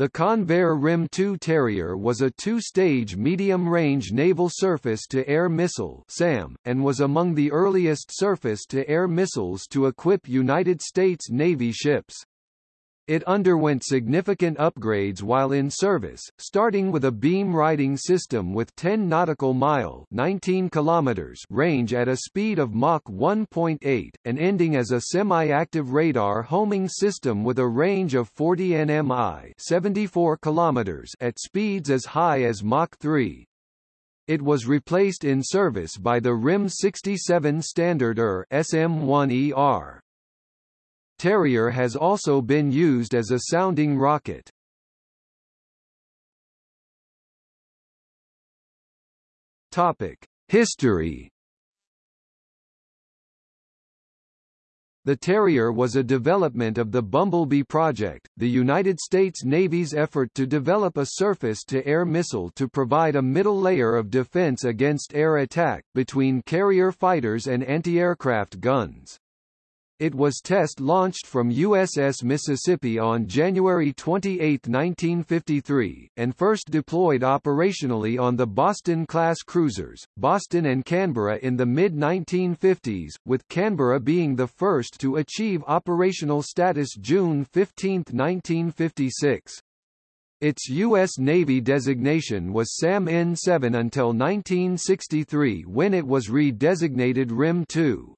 The Convair RIM 2 Terrier was a two-stage medium-range naval surface-to-air missile SAM, and was among the earliest surface-to-air missiles to equip United States Navy ships. It underwent significant upgrades while in service, starting with a beam riding system with 10 nautical mile 19 kilometers range at a speed of Mach 1.8, and ending as a semi-active radar homing system with a range of 40 nmi 74 kilometers at speeds as high as Mach 3. It was replaced in service by the RIM 67 Standard ER SM-1ER. Terrier has also been used as a sounding rocket. Topic: History. The Terrier was a development of the Bumblebee project, the United States Navy's effort to develop a surface-to-air missile to provide a middle layer of defense against air attack, between carrier fighters and anti-aircraft guns. It was test-launched from USS Mississippi on January 28, 1953, and first deployed operationally on the Boston-class cruisers, Boston and Canberra in the mid-1950s, with Canberra being the first to achieve operational status June 15, 1956. Its U.S. Navy designation was SAM N7 until 1963 when it was redesignated RIM 2.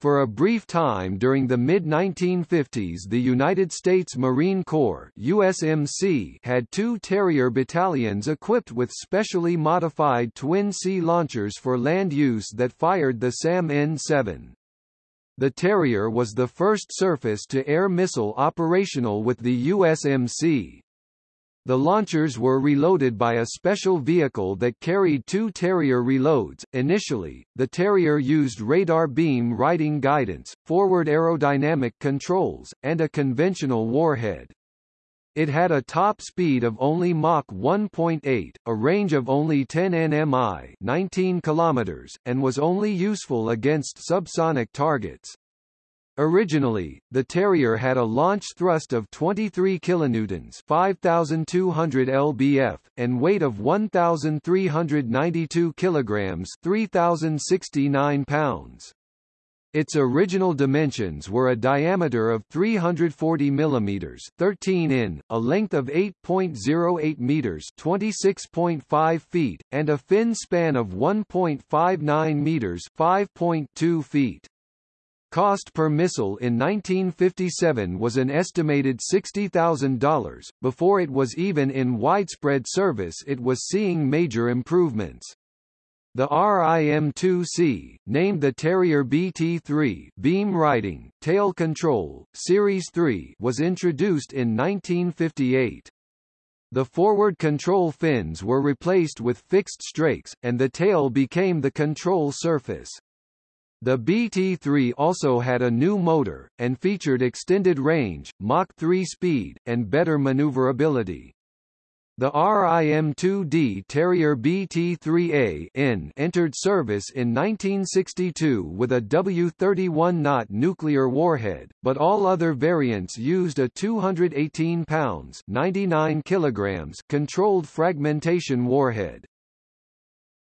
For a brief time during the mid-1950s the United States Marine Corps USMC had two Terrier battalions equipped with specially modified twin-C launchers for land use that fired the SAM N-7. The Terrier was the first surface-to-air missile operational with the USMC. The launchers were reloaded by a special vehicle that carried two Terrier reloads. Initially, the Terrier used radar beam riding guidance, forward aerodynamic controls, and a conventional warhead. It had a top speed of only Mach 1.8, a range of only 10 nmi 19 kilometers, and was only useful against subsonic targets. Originally, the Terrier had a launch thrust of 23 kilonewtons, 5200 lbf, and weight of 1392 kilograms, 3069 pounds. Its original dimensions were a diameter of 340 mm 13 in, a length of 8.08 meters 26.5 feet, and a fin span of 1.59 meters 5.2 feet. Cost per missile in 1957 was an estimated $60,000. Before it was even in widespread service, it was seeing major improvements. The RIM-2C, named the Terrier BT-3 beam riding, tail control, Series 3 was introduced in 1958. The forward control fins were replaced with fixed strakes, and the tail became the control surface. The BT-3 also had a new motor, and featured extended range, Mach 3 speed, and better maneuverability. The RIM-2D Terrier BT-3A N entered service in 1962 with a W-31 knot nuclear warhead, but all other variants used a 218 pounds 99 kilograms controlled fragmentation warhead.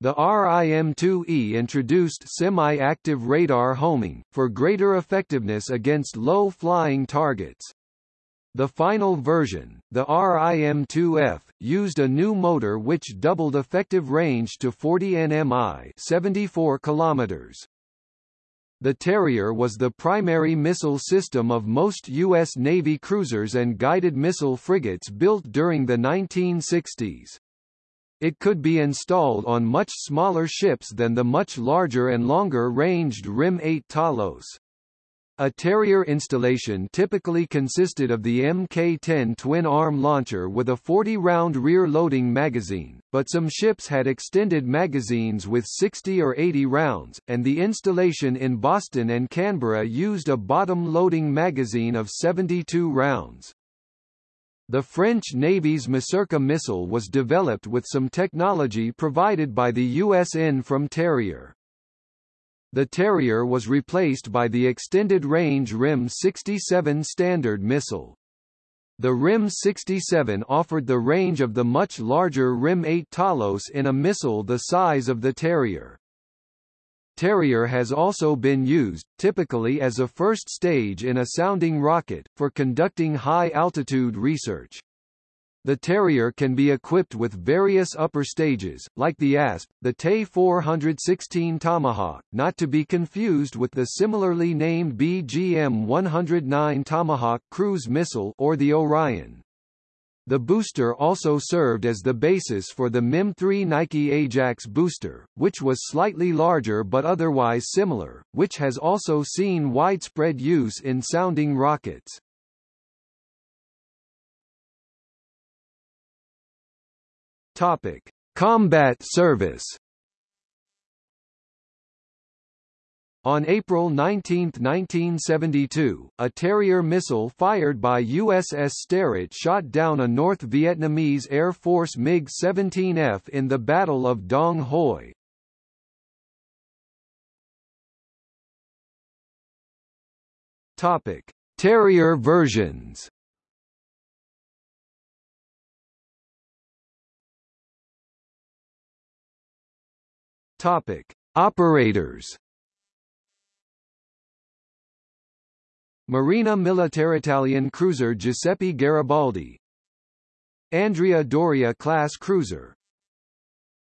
The RIM-2E introduced semi-active radar homing, for greater effectiveness against low-flying targets. The final version, the RIM-2F, used a new motor which doubled effective range to 40 nmi 74 kilometers. The Terrier was the primary missile system of most U.S. Navy cruisers and guided missile frigates built during the 1960s. It could be installed on much smaller ships than the much larger and longer-ranged RIM-8 Talos. A Terrier installation typically consisted of the Mk-10 twin-arm launcher with a 40-round rear-loading magazine, but some ships had extended magazines with 60 or 80 rounds, and the installation in Boston and Canberra used a bottom-loading magazine of 72 rounds. The French Navy's Masurca missile was developed with some technology provided by the USN from Terrier. The Terrier was replaced by the extended-range RIM-67 Standard missile. The RIM 67 offered the range of the much larger RIM 8 Talos in a missile the size of the Terrier. Terrier has also been used, typically as a first stage in a sounding rocket, for conducting high-altitude research. The Terrier can be equipped with various upper stages, like the ASP, the TE-416 Tomahawk, not to be confused with the similarly named BGM-109 Tomahawk cruise missile or the Orion. The booster also served as the basis for the MIM-3 Nike Ajax booster, which was slightly larger but otherwise similar, which has also seen widespread use in sounding rockets. Topic: Combat service On April 19, 1972, a Terrier missile fired by USS Sterett shot down a North Vietnamese Air Force MiG-17F in the Battle of Dong Hoi. Topic: Terrier versions. Topic: Operators. Marina Militare Italian cruiser Giuseppe Garibaldi. Andrea Doria class cruiser.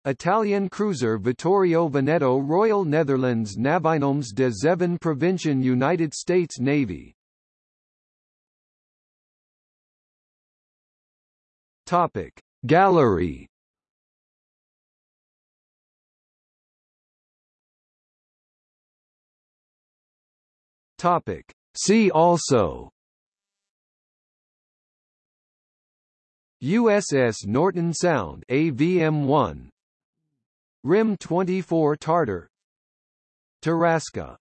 Italian cruiser Vittorio Veneto Royal Netherlands Navionims de Zeven Provinciën United States Navy. Topic. Gallery. Topic See also USS Norton Sound AVM-1 RIM-24 Tartar. Tarasca